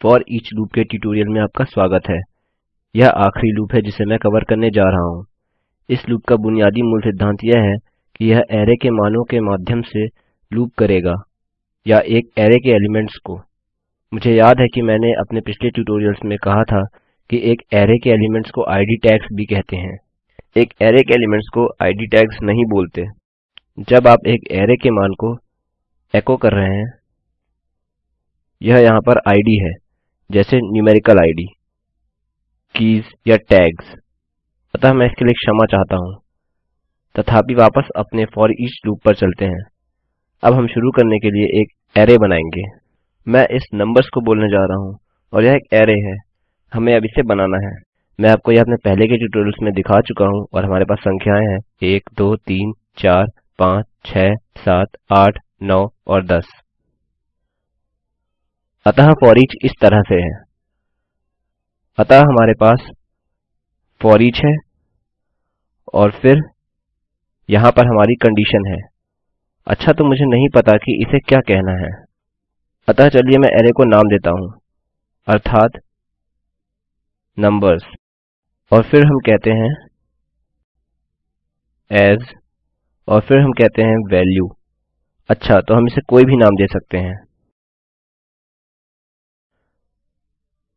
For each loop के tutorial में आपका स्वागत है। यह आखिरी लूप है जिसे मैं कवर करने जा रहा हूँ। इस लूप का बुनियादी मूल सिद्धांत यह है कि यह एरे के मानों के माध्यम से लूप करेगा या एक एरे के एलिमेंट्स को। मुझे याद है कि मैंने अपने पिछले ट्यूटोरियल्स में कहा था कि एक एरे के एलिमेंट्स को इद टैग्स भी कहते हैं। एक एरे के एलिमेंट्स को आईडी टैग्स नहीं बोलते। जब आप एक एरे के मान को एको कर रहे हैं, यह यहाँ पर इद है। जैसे न्यूमेरिकल इद कीज या टैग्स अतः मैं इसके लिए क्षमा चाहता हूँ। तथापि वापस अपने फोर ईच लूप पर चलते हैं। अब हम शुरू करने के लिए एक अरै बनाएँगे। मैं इस नंबर्स को बोलने जा रहा हूँ और यह एक अरै है। हमें अब इसे बनाना है। मैं आपको यह अपने पहले के ट्यूटोरियल्स में दिखा चुका हूँ और हमारे पास संख्याएँ हैं। एक, दो, तीन, चार, पाँच, छ, सात, आठ, नौ और दस। अतः फोरिच इस तरह से है। अतः हमारे पास फोरिच है और फिर यहाँ पर हमारी कंडीशन है। अच्छा तो मुझे नहीं पता कि इसे क्या कहना है। अतः चलिए मैं अरै को नाम देता हूँ। अर्थात नंबर्स और फिर हम कहते हैं एस और फिर हम कहते हैं वैल्यू अच्छा तो हम इसे कोई भी नाम दे सकते हैं।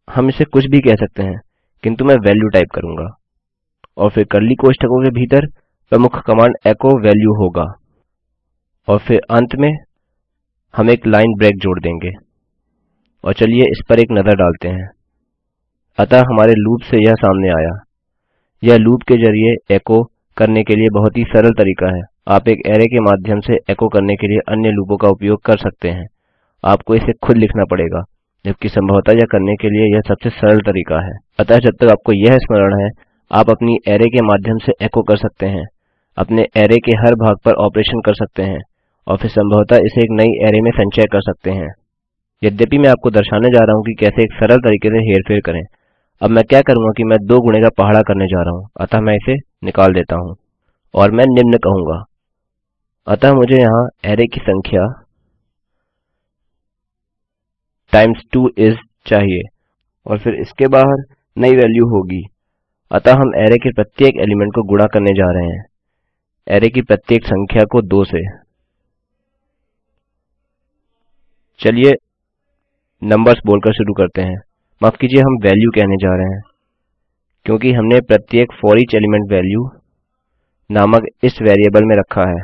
हम इसे कुछ भी कह सकते हैं, किंतु मैं वैल्यू टाइप करूँगा। और फिर कर्ली कोष्ठकों के भीतर प्रमुख कमांड एको वैल्यू होगा। और फिर अंत में हम एक लाइन ब्रेक जोड़ देंगे। और चलिए इस पर एक नज़र डालते हैं। अतः हमारे लूप से यह सामने आया। यह लूप के ज़रिए एको करने के लिए बहुत ही सरल तरीका है। आप एक अरै के माध्यम से एको करने के लिए अन्य लूपों का उपयोग कर सकते हैं। आपको इसे खुद लिखना पड़ेगा। जबकि संभवतः यह करने के लिए यह सबसे सरल तरीका है। अतः जब तक आपको यह स्मरण है, आप अपनी अरै के माध्यम से एको कर सकते हैं। अपने अरै के हर भाग पर ऑपरेशन कर सकते हैं और फिर संभवतः इसे एक नई अरै में संचय कर सकते हैं। यद्यपि मैं आपको दर्शाने जा रहा हूँ कि कैसे एक सरल तरीके से हेरफेर करें, अब मैं क्या करूँगा कि मैं दो गुणे का पहाड़ा करने जा रहा हूँ। अतः मैं इसे निकाल देता हूँ और मैं निम्न कहूँगा। अतः मुझे यहाँ अरै की संख्या टाइम्स 2 इस चाहिए और फिर इसके बाहर नई वैल्यू होगी। अतः हम अरै के प्रत्येक एलिमेंट को गुणा करने जा रहे हैं। अरै की प्रत्येक संख्या को 2 से। चलिए नंबर्स बोलकर शुरू करते हैं। माफ़ कीजिए, हम वैल्यू कहने जा रहे हैं, क्योंकि हमने प्रत्येक फोर ईच एलिमेंट वैल्यू नामक इस वेरिएबल में रखा है।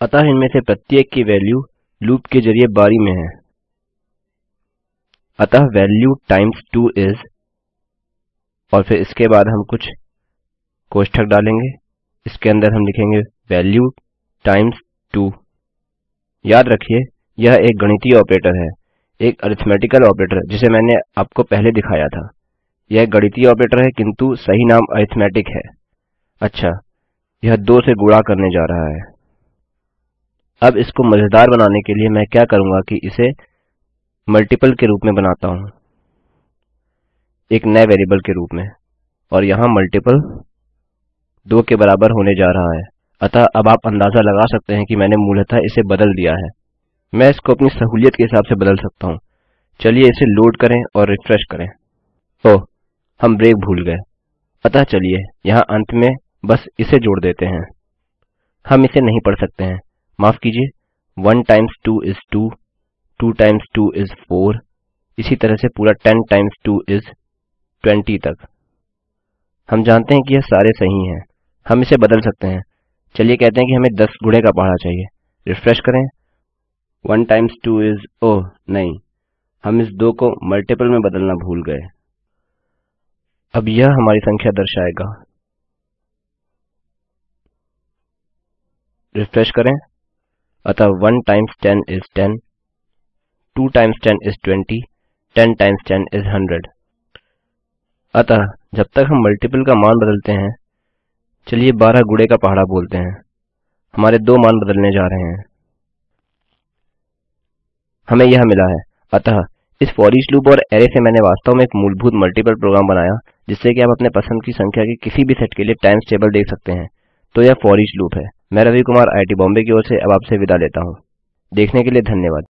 अतः इनमें से प्रत्येक की वैल्यू लूप के ज़रिए बारी में है। अतः वैल्यू टाइम्स 2 इस और फिर इसके बाद हम कुछ कोष्ठक डालेंगे। इसके अंदर हम लिखेंगे वैल्यू टाइम्स 2 याद रखिए, यह एक गणितीय ऑपरेटर है, एक अरिथमेटिकल ऑपरेटर, जिसे मैंने आपको पहले दिखाया था। यह गणितीय ऑपरेटर है, किंतु सही नाम अरिथमेटिक है। अच्छा यह दो से गुणा करने जा रहा है। अब इसको मज़ेदार बनाने के लिए मैं क्या करूँगा कि इसे मल्टीपल के रूप में बनाता हूँ। एक नए वेरिएबल के रूप में। और यहाँ मल्टीपल दो के बराबर होने जा रहा है। अतः अब आप अंदाज़ा लगा सकते हैं कि मैंने मूलतः इसे बदल दिया है। मैं इसको अपनी सहूलियत के हिसाब से बदल सकता हूँ। चलिए इसे लोड करें और रिफ्रेश करें। ओह, हम ब्रेक भूल गए। अतः चलिए, यहाँ अंत में बस इसे जोड़ देते हैं। हम इसे नहीं पढ़ सकते हैं। माफ़ कीजिए one times two is two two times two is four, इसी तरह से पूरा ten times two is twenty तक। हम जानते हैं कि यह सारे सही हैं। हम इसे बदल सकते हैं। चलिए कहते हैं कि हमें दस गुणे का पहाड़ा चाहिए। रिफ्रेश करें। One times two is, oh, नहीं। हम इस दो को मल्टीपल में बदलना भूल गए। अब यह हमारी संख्या दर्शाएगा। रिफ्रेश करें। अतः one times ten is ten. 2 times 10 is 20, 10 times 10 is 100. अतः जब तक हम मल्टीपल का मान बदलते हैं चलिए 12 गुणे का पहाड़ा बोलते हैं। हमारे दो मान बदलने जा रहे हैं। हमें यह मिला है। अतः इस फॉरिश लूप और अरै से मैंने वास्तव में एक मूलभूत मल्टीपल प्रोग्राम बनाया जिससे कि आप अपने पसंद की संख्या के किसी भी सेट के लिए टाइम्स टेबल देख सकते हैं। तो यह फॉरिश लूप है। मैं रवि कुमार आईटी बॉम्बे की ओर से अब आपसे विदा लेता हूँ। देखने के लिए धन्यवाद।